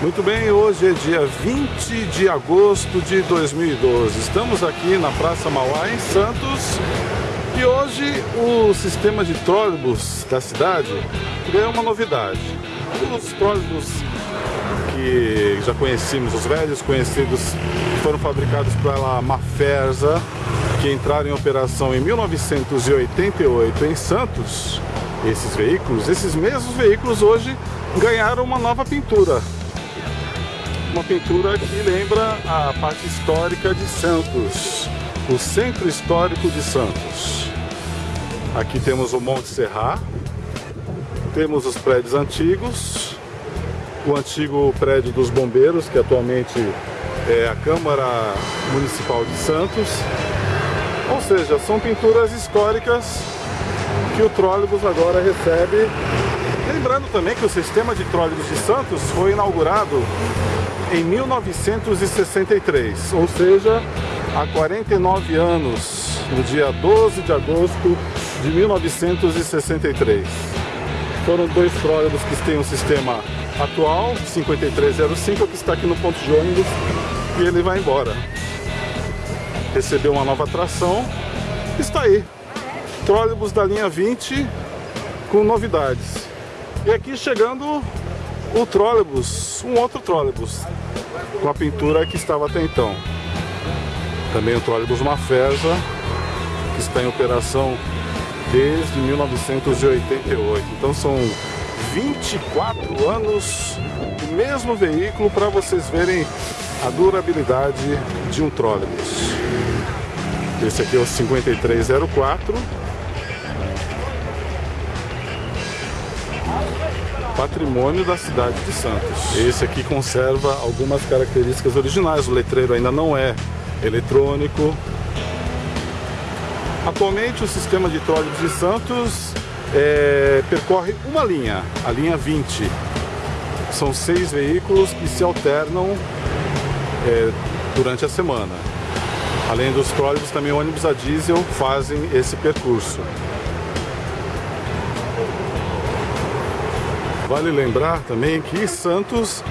Muito bem, hoje é dia 20 de agosto de 2012. Estamos aqui na Praça Mauá, em Santos. E hoje o sistema de trólebus da cidade ganhou uma novidade. Os trólebus que já conhecemos, os velhos conhecidos, foram fabricados pela Maferza, que entraram em operação em 1988 em Santos. Esses veículos, esses mesmos veículos hoje ganharam uma nova pintura uma pintura que lembra a parte histórica de Santos, o centro histórico de Santos. Aqui temos o Monte Serra, temos os prédios antigos, o antigo prédio dos bombeiros, que atualmente é a Câmara Municipal de Santos. Ou seja, são pinturas históricas que o trólebus agora recebe. Lembrando também que o sistema de trólebus de Santos foi inaugurado em 1963, ou seja, há 49 anos, no dia 12 de agosto de 1963. Foram dois trólebus que têm o um sistema atual, 5305, que está aqui no ponto de ônibus, e ele vai embora. Recebeu uma nova atração, está aí. Trólebus da linha 20 com novidades. E aqui chegando o trólebus, um outro trólebus, com a pintura que estava até então. Também o trólebus Mafesa, que está em operação desde 1988. Então são 24 anos do mesmo veículo para vocês verem a durabilidade de um trólebus. Esse aqui é o 5304 patrimônio da cidade de Santos. Esse aqui conserva algumas características originais, o letreiro ainda não é eletrônico. Atualmente o sistema de trólebus de Santos é, percorre uma linha, a linha 20. São seis veículos que se alternam é, durante a semana. Além dos trólebus, também ônibus a diesel fazem esse percurso. Vale lembrar também que Santos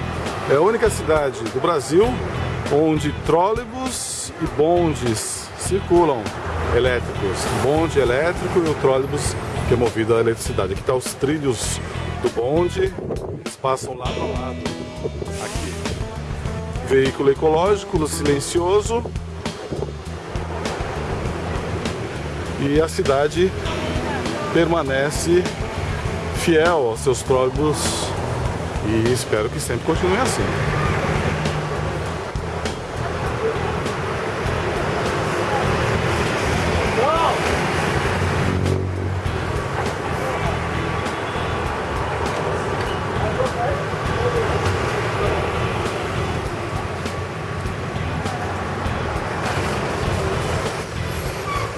é a única cidade do Brasil onde trólebus e bondes circulam elétricos. Bonde elétrico e o trólebus que é movido a eletricidade. Aqui estão tá os trilhos do bonde, eles passam lado a lado aqui. Veículo ecológico, silencioso. E a cidade permanece fiel aos seus trólebus e espero que sempre continue assim.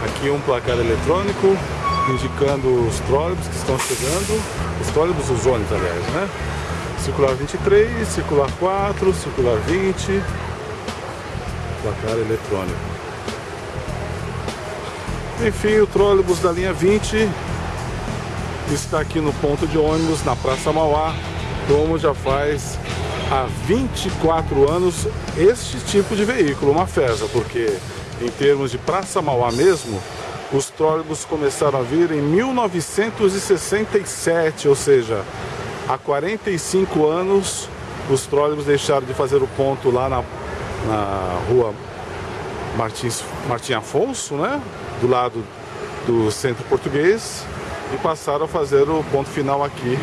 Aqui um placar eletrônico indicando os trólebus que estão chegando, os trólebus, os ônibus, aliás, né? Circular 23, circular 4, circular 20, placar eletrônico. Enfim, o trólebus da linha 20 está aqui no ponto de ônibus, na Praça Mauá, como já faz há 24 anos este tipo de veículo, uma FESA, porque em termos de Praça Mauá mesmo, os trólebus começaram a vir em 1967, ou seja, há 45 anos os trólebus deixaram de fazer o ponto lá na, na rua Martins, Martim Afonso, né? do lado do centro português e passaram a fazer o ponto final aqui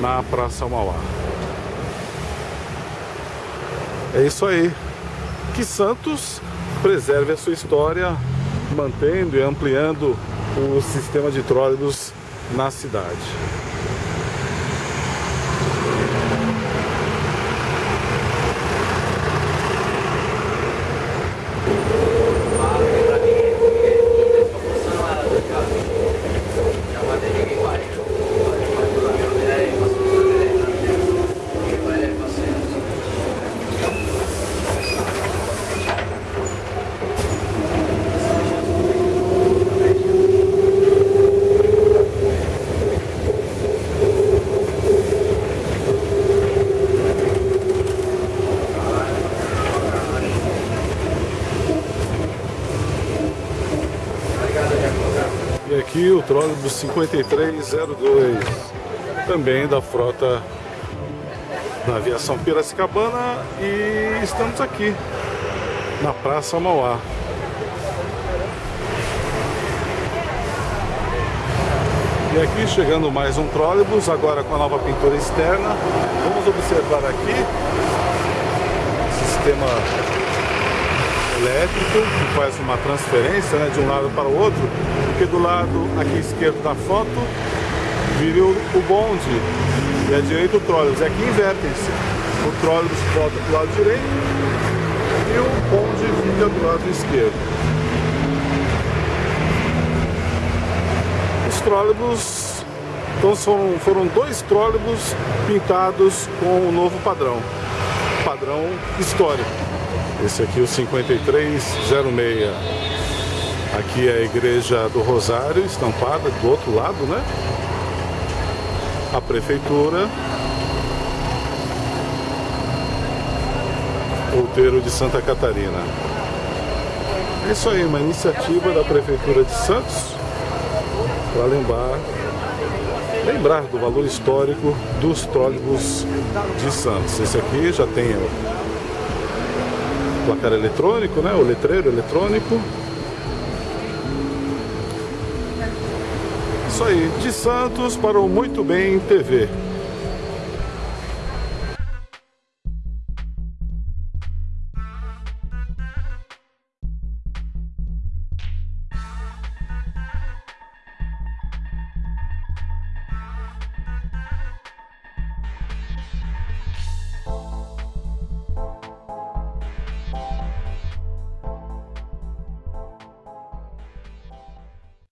na Praça Mauá. É isso aí. Que Santos preserve a sua história mantendo e ampliando o sistema de tróleibus na cidade. Aqui o trólebus 5302, também da frota da aviação Piracicabana e estamos aqui na Praça Mauá. E aqui chegando mais um trólebus, agora com a nova pintura externa. Vamos observar aqui o sistema elétrico que faz uma transferência né, de um lado para o outro, porque do lado aqui esquerdo da foto vira o bonde e à direita o trólebus. E aqui invertem-se. O trólebus volta para o lado direito e o bonde fica do lado esquerdo. Os trólebus, então foram, foram dois trólebus pintados com o novo padrão, padrão histórico. Esse aqui é o 5306. Aqui é a igreja do Rosário, estampada do outro lado, né? A prefeitura. Outeiro de Santa Catarina. É isso aí, uma iniciativa da Prefeitura de Santos para lembrar, lembrar do valor histórico dos trólebus de Santos. Esse aqui já tem placar eletrônico, né? O letreiro eletrônico. Isso aí, de Santos para o Muito Bem TV.